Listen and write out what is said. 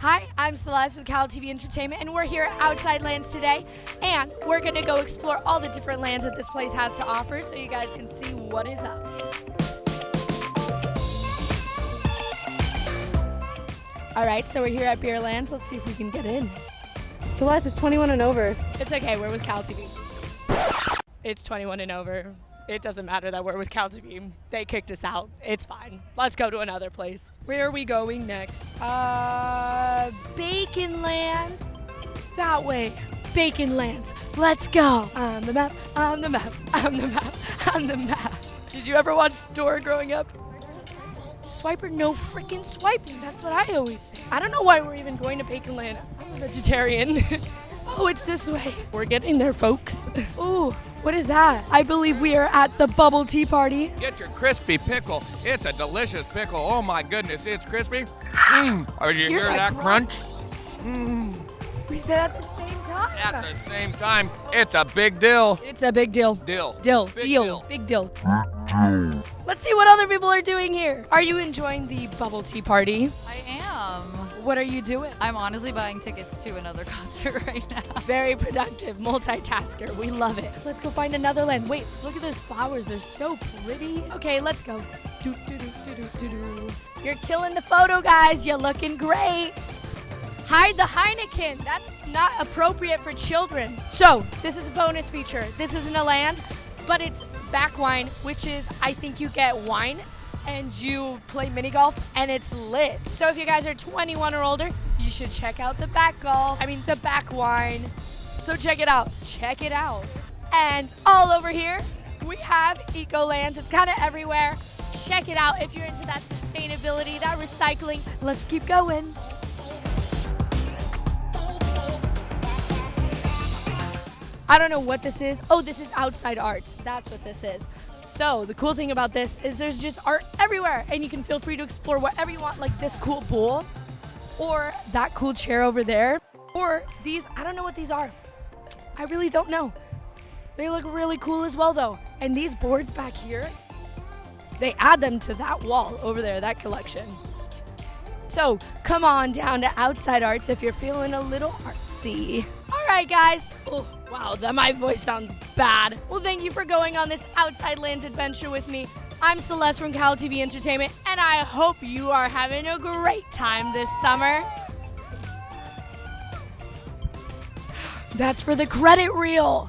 Hi, I'm Celeste with Cal TV Entertainment, and we're here at Outside Lands today. And we're gonna go explore all the different lands that this place has to offer so you guys can see what is up. All right, so we're here at Beer Lands. Let's see if we can get in. Celeste is 21 and over. It's okay, we're with Cal TV. It's 21 and over. It doesn't matter that we're with Cal They kicked us out. It's fine. Let's go to another place. Where are we going next? Uh, Bacon Lands. That way. Bacon Lands. Let's go. On the map. On the map. On the map. On the map. Did you ever watch Dora growing up? Swiper, no freaking swiping. That's what I always say. I don't know why we're even going to Bacon Land. I'm a vegetarian. oh, it's this way. We're getting there, folks. Ooh, what is that? I believe we are at the bubble tea party. Get your crispy pickle. It's a delicious pickle. Oh my goodness, it's crispy. Oh, mmm. Are you Hear hear that that crunch? Mmm. We said at the same time. At the same time, it's a big deal. It's a big deal. Dill. Dill. Big deal. deal. Big deal. Let's see what other people are doing here. Are you enjoying the bubble tea party? I am. What are you doing? I'm honestly buying tickets to another concert right now. Very productive, multitasker. We love it. Let's go find another land. Wait, look at those flowers. They're so pretty. Okay, let's go. Do, do, do, do, do, do, do. You're killing the photo, guys. You're looking great. Hide the Heineken. That's not appropriate for children. So, this is a bonus feature. This isn't a land, but it's back wine, which is, I think you get wine and you play mini golf and it's lit. So if you guys are 21 or older, you should check out the back golf. I mean, the back wine. So check it out. Check it out. And all over here, we have Ecolands. It's kind of everywhere. Check it out if you're into that sustainability, that recycling. Let's keep going. I don't know what this is. Oh, this is outside arts. That's what this is. So the cool thing about this is there's just art everywhere and you can feel free to explore whatever you want, like this cool pool or that cool chair over there or these, I don't know what these are. I really don't know. They look really cool as well though. And these boards back here, they add them to that wall over there, that collection. So come on down to Outside Arts if you're feeling a little artsy. All right, guys. Oh, wow, that my voice sounds bad. Well, thank you for going on this Outside Lands adventure with me. I'm Celeste from Cal TV Entertainment, and I hope you are having a great time this summer. That's for the credit reel.